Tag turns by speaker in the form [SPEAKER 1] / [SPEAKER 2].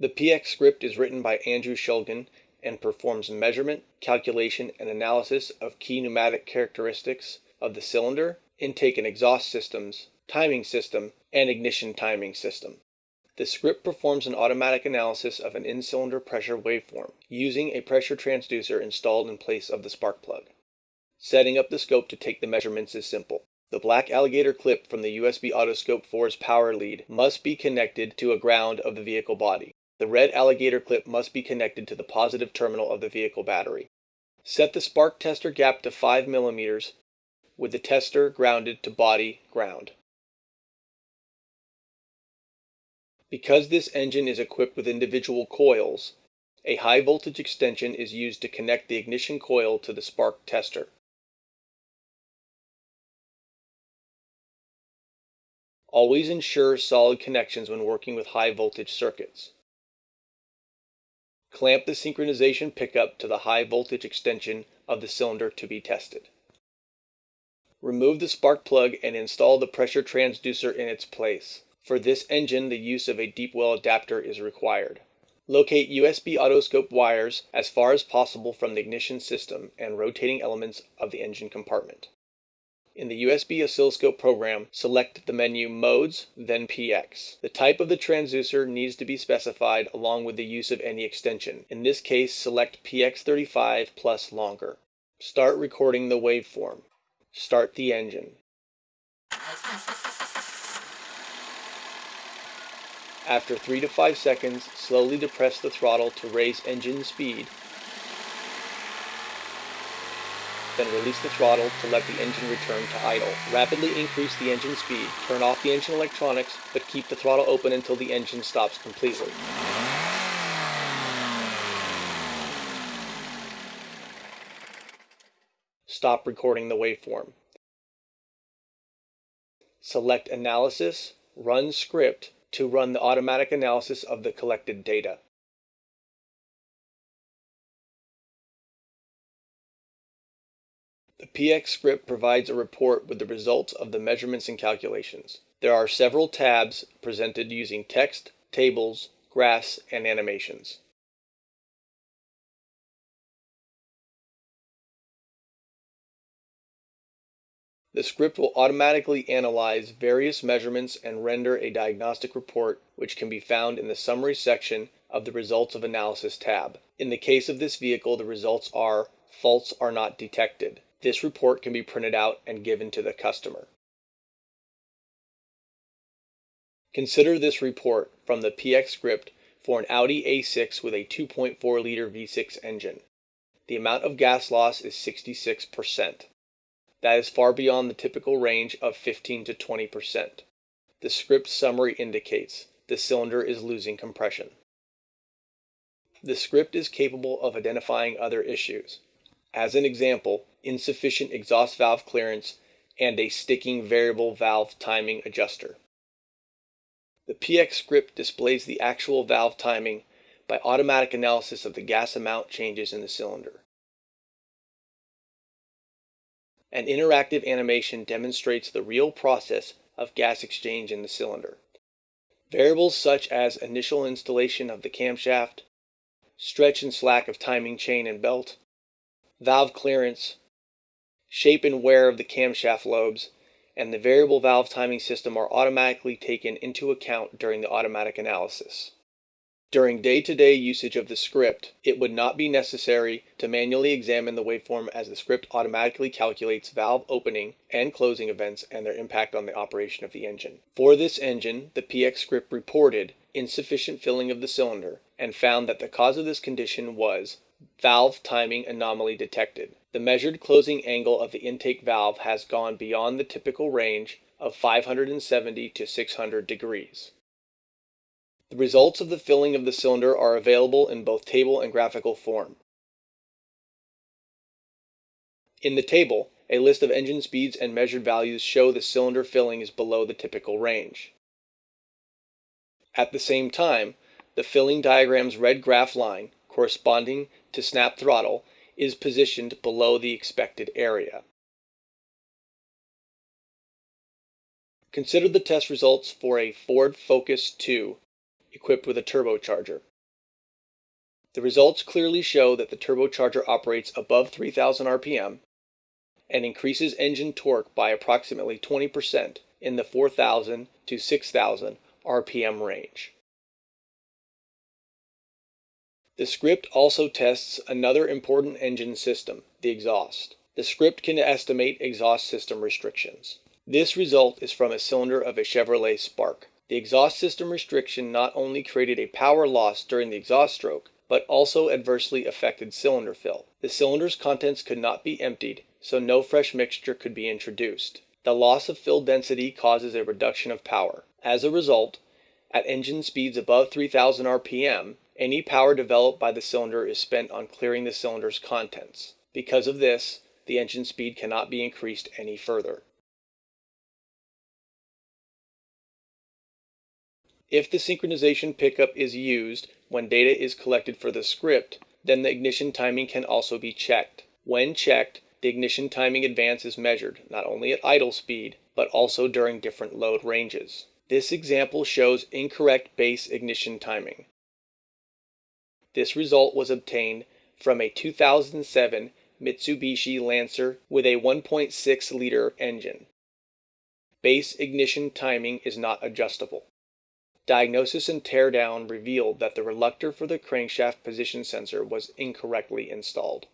[SPEAKER 1] The PX script is written by Andrew Shulgin and performs measurement, calculation, and analysis of key pneumatic characteristics of the cylinder, intake and exhaust systems, timing system, and ignition timing system. The script performs an automatic analysis of an in-cylinder pressure waveform using a pressure transducer installed in place of the spark plug. Setting up the scope to take the measurements is simple. The black alligator clip from the USB Autoscope 4's power lead must be connected to a ground of the vehicle body. The red alligator clip must be connected to the positive terminal of the vehicle battery. Set the spark tester gap to 5 mm with the tester grounded to body ground. Because this engine is equipped with individual coils, a high voltage extension is used to connect the ignition coil to the spark tester. Always ensure solid connections when working with high voltage circuits. Clamp the synchronization pickup to the high voltage extension of the cylinder to be tested. Remove the spark plug and install the pressure transducer in its place. For this engine, the use of a deep well adapter is required. Locate USB autoscope wires as far as possible from the ignition system and rotating elements of the engine compartment. In the USB oscilloscope program, select the menu Modes, then PX. The type of the transducer needs to be specified along with the use of any extension. In this case, select PX35 plus longer. Start recording the waveform. Start the engine. After 3 to 5 seconds, slowly depress the throttle to raise engine speed. Then release the throttle to let the engine return to idle. Rapidly increase the engine speed. Turn off the engine electronics, but keep the throttle open until the engine stops completely. Stop recording the waveform. Select Analysis, Run Script, to run the automatic analysis of the collected data. The PX script provides a report with the results of the measurements and calculations. There are several tabs presented using text, tables, graphs, and animations. The script will automatically analyze various measurements and render a diagnostic report which can be found in the Summary section of the Results of Analysis tab. In the case of this vehicle, the results are Faults are not detected. This report can be printed out and given to the customer. Consider this report from the PX script for an Audi A6 with a 2.4 liter V6 engine. The amount of gas loss is 66%. That is far beyond the typical range of 15 to 20%. The script summary indicates the cylinder is losing compression. The script is capable of identifying other issues. As an example, insufficient exhaust valve clearance and a sticking variable valve timing adjuster. The PX script displays the actual valve timing by automatic analysis of the gas amount changes in the cylinder. An interactive animation demonstrates the real process of gas exchange in the cylinder. Variables such as initial installation of the camshaft, stretch and slack of timing chain and belt, valve clearance, shape and wear of the camshaft lobes, and the variable valve timing system are automatically taken into account during the automatic analysis. During day-to-day usage of the script, it would not be necessary to manually examine the waveform as the script automatically calculates valve opening and closing events and their impact on the operation of the engine. For this engine, the PX script reported insufficient filling of the cylinder and found that the cause of this condition was valve timing anomaly detected. The measured closing angle of the intake valve has gone beyond the typical range of 570 to 600 degrees. The results of the filling of the cylinder are available in both table and graphical form. In the table, a list of engine speeds and measured values show the cylinder filling is below the typical range. At the same time, the filling diagram's red graph line, corresponding to snap throttle, is positioned below the expected area. Consider the test results for a Ford Focus 2 equipped with a turbocharger. The results clearly show that the turbocharger operates above 3000 RPM and increases engine torque by approximately 20% in the 4000 to 6000 RPM range. The script also tests another important engine system, the exhaust. The script can estimate exhaust system restrictions. This result is from a cylinder of a Chevrolet Spark. The exhaust system restriction not only created a power loss during the exhaust stroke, but also adversely affected cylinder fill. The cylinder's contents could not be emptied, so no fresh mixture could be introduced. The loss of fill density causes a reduction of power. As a result, at engine speeds above 3000 RPM, any power developed by the cylinder is spent on clearing the cylinder's contents. Because of this, the engine speed cannot be increased any further. If the synchronization pickup is used when data is collected for the script, then the ignition timing can also be checked. When checked, the ignition timing advance is measured not only at idle speed, but also during different load ranges. This example shows incorrect base ignition timing. This result was obtained from a 2007 Mitsubishi Lancer with a 1.6 liter engine. Base ignition timing is not adjustable. Diagnosis and teardown revealed that the reluctor for the crankshaft position sensor was incorrectly installed.